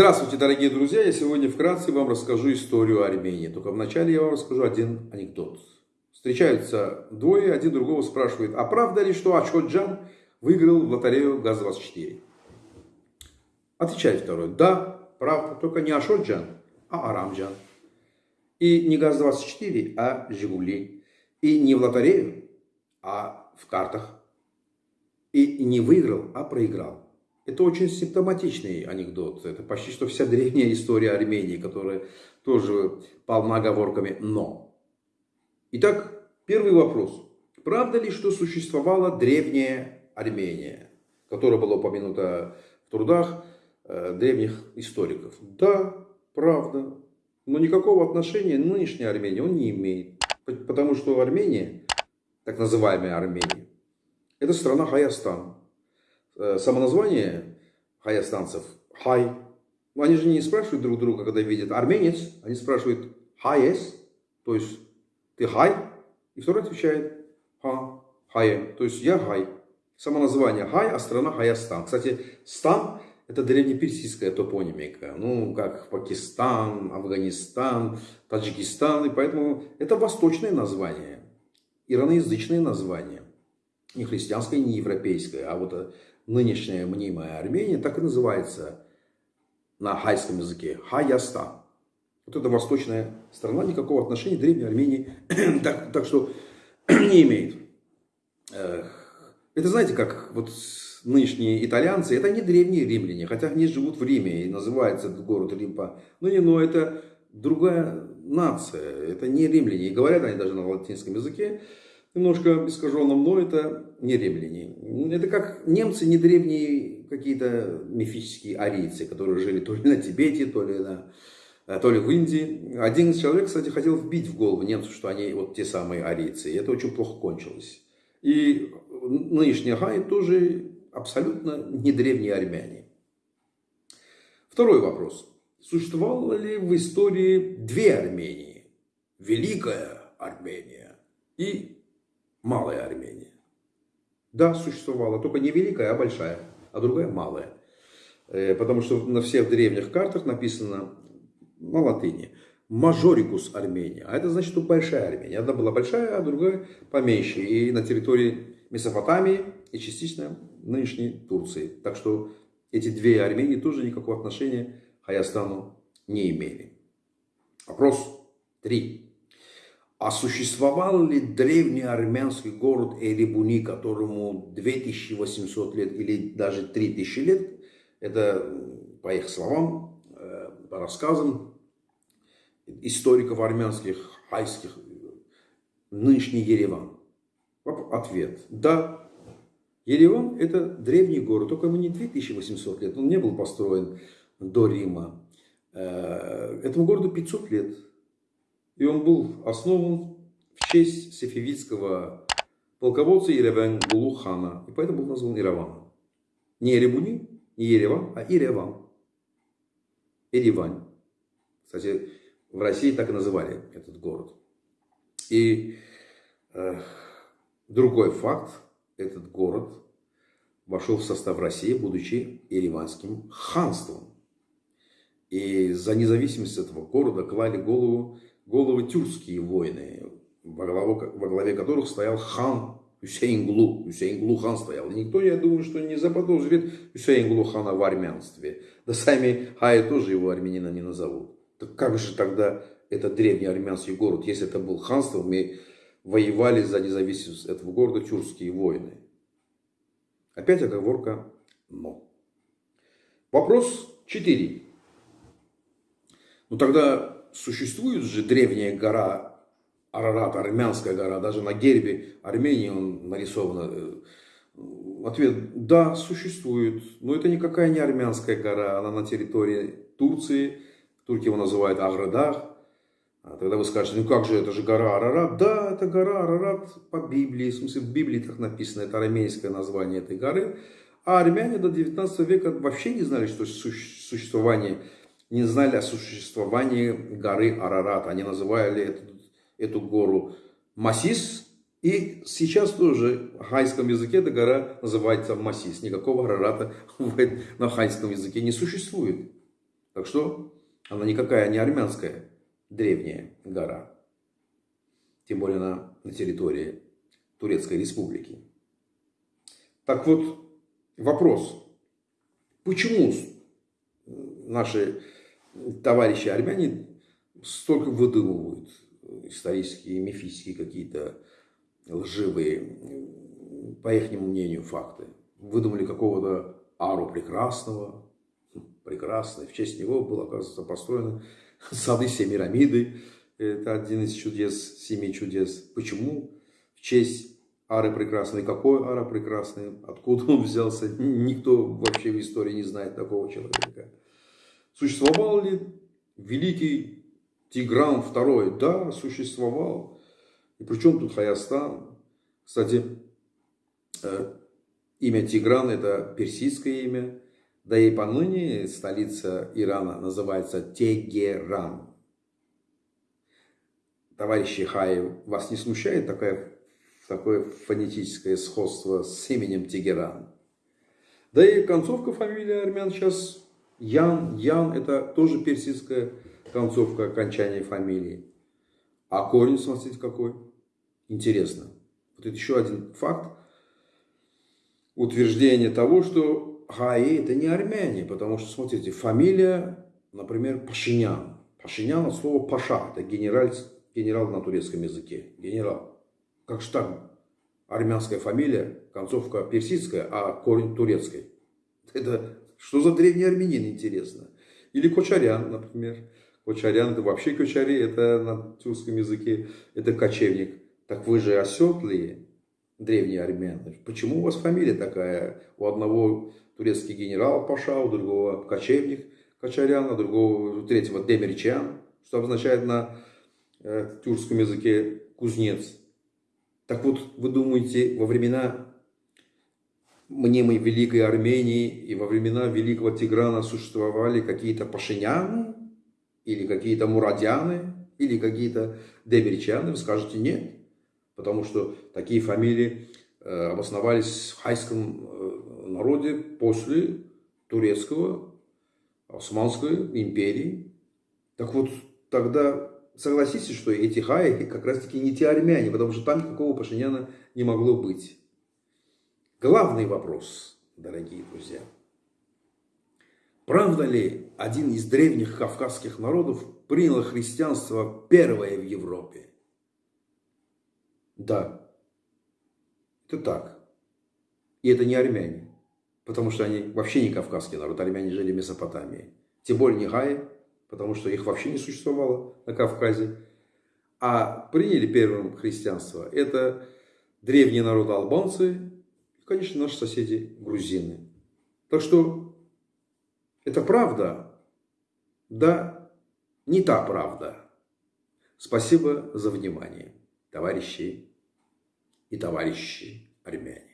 Здравствуйте, дорогие друзья! Я сегодня вкратце вам расскажу историю Армении. Только вначале я вам расскажу один анекдот. Встречаются двое, один другого спрашивает, а правда ли, что Ачходжан выиграл в лотерею ГАЗ-24? Отвечает второй, да, правда, только не Ашоджан, а Арамджан. И не ГАЗ-24, а Жигули. И не в лотерею, а в картах. И не выиграл, а проиграл. Это очень симптоматичный анекдот. Это почти что вся древняя история Армении, которая тоже полна оговорками «но». Итак, первый вопрос. Правда ли, что существовала древняя Армения, которая была упомянута в трудах э, древних историков? Да, правда. Но никакого отношения нынешняя Армения он не имеет. Потому что Армения, так называемая Армения, это страна Хаястан. Э, самоназвание хаястанцев «хай». Они же не спрашивают друг друга, когда видят арменец, они спрашивают «хайес», то есть «ты хай?» И второй отвечает «ха», «хае», то есть «я хай». Самоназвание хай, а страна Хаястан. Кстати, стан – это древнеперсидская топонимика, ну, как Пакистан, Афганистан, Таджикистан, и поэтому это восточное название, ираноязычное название, не христианское, не европейское, а вот нынешняя мнимая Армения так и называется на хайском языке Хаястан. Вот эта восточная страна никакого отношения к древней Армении так, так что не имеет. Это знаете, как вот нынешние итальянцы, это не древние римляне, хотя они живут в Риме и называется этот город Рим по... Ну не, но это другая нация, это не римляне. И говорят они даже на латинском языке немножко искаженном, но это не римляне. Это как немцы, не древние какие-то мифические арийцы, которые жили то ли на Тибете, то ли, на, э, то ли в Индии. Один человек, кстати, хотел вбить в голову немцев, что они вот те самые арийцы. И это очень плохо кончилось. И нынешние хай тоже абсолютно не древние армяне. Второй вопрос. Существовало ли в истории две Армении? Великая Армения и малая Армения. Да, существовала, только не великая, а большая, а другая малая. Э, потому что на всех древних картах написано на латыни мажорикус Армения. А это значит, что большая Армения. Одна была большая, а другая поменьше. И на территории Месопотамии и частично нынешней Турции. Так что эти две Армении тоже никакого отношения к Хаястану не имели. Вопрос 3. А существовал ли древний армянский город Эребуни, которому 2800 лет или даже 3000 лет? Это, по их словам, э, по рассказам историков армянских, хайских, нынешний Ереван. Ответ. Да, Ереван это древний город, только ему не 2800 лет, он не был построен до Рима. Э, этому городу 500 лет. И он был основан в честь сефевидского полководца Ереван Булухана. И поэтому был назван Ираваном. Не Еребуни, не Ереван, а Иреван. Еревань. Кстати, в России так и называли этот город. И э, другой факт, этот город вошел в состав России, будучи Ереванским ханством. И за независимость этого города клали голову головы тюркские воины, во, главу, во главе которых стоял хан Хусейнглу. Хусейнглу хан стоял. И никто, я думаю, что не заподозрит Хусейнглу хана в армянстве. Да сами Хай тоже его армянина не назовут. Так как же тогда этот древний армянский город, если это был ханство, мы воевали за независимость этого города тюркские воины. Опять оговорка «но». Вопрос 4. Ну тогда существует же древняя гора Арарат, армянская гора, даже на гербе Армении он нарисована. Э, ответ – да, существует, но это никакая не армянская гора, она на территории Турции, турки его называют Аградах. А тогда вы скажете, ну как же, это же гора Арарат. Да, это гора Арарат по Библии, в смысле в Библии так написано, это арамейское название этой горы. А армяне до 19 века вообще не знали, что существование не знали о существовании горы Арарат. Они называли эту, эту гору Масис. И сейчас тоже в хайском языке эта гора называется Масис. Никакого Арарата на хайском языке не существует. Так что она никакая не армянская древняя гора. Тем более она на территории Турецкой Республики. Так вот, вопрос. Почему наши товарищи армяне столько выдумывают исторические, мифические какие-то лживые, по их мнению, факты. Выдумали какого-то Ару Прекрасного, прекрасный. В честь него было, оказывается, построено сады Семирамиды. Это один из чудес, семи чудес. Почему? В честь Ары Прекрасной. Какой Ара Прекрасный? Откуда он взялся? Никто вообще в истории не знает такого человека. Существовал ли великий Тигран II? Да, существовал. И причем тут Хаястан? Кстати, э, имя Тигран это персидское имя. Да и поныне столица Ирана называется Тегеран. Товарищи Хаи, вас не смущает такое, такое фонетическое сходство с именем Тегеран? Да и концовка фамилии армян сейчас Ян. Ян это тоже персидская концовка окончания фамилии. А корень, смотрите, какой. Интересно. Вот это еще один факт утверждение того, что Гаи это не армяне, потому что, смотрите, фамилия, например, Пашинян. Пашинян от слова Паша, это генерал, генерал на турецком языке, генерал. Как же так? Армянская фамилия, концовка персидская, а корень турецкой. Это что за древний армянин, интересно? Или Кочарян, например. Кочарян, это вообще Кочари, это на тюркском языке, это кочевник. Так вы же оседлые, древние армяне. Почему у вас фамилия такая? У одного турецкий генерал Паша, у другого кочевник Качарян, а другого, у третьего Демерчан, что обозначает на э, тюркском языке кузнец. Так вот, вы думаете, во времена мнимой Великой Армении и во времена Великого Тиграна существовали какие-то пашиняны или какие-то мурадяны или какие-то демерчаны? Вы скажете нет, потому что такие фамилии э, обосновались в хайском э, народе после турецкого, Османской империи. Так вот, тогда согласитесь, что эти хаи как раз таки не те армяне, потому что там никакого Пашиняна не могло быть. Главный вопрос, дорогие друзья. Правда ли один из древних кавказских народов принял христианство первое в Европе? Да, это так. И это не армяне потому что они вообще не кавказский народ, армяне жили в Месопотамии. Тем более не хаи, потому что их вообще не существовало на Кавказе. А приняли первым христианство это древние народы албанцы конечно, наши соседи грузины. Так что это правда, да, не та правда. Спасибо за внимание, товарищи и товарищи армяне.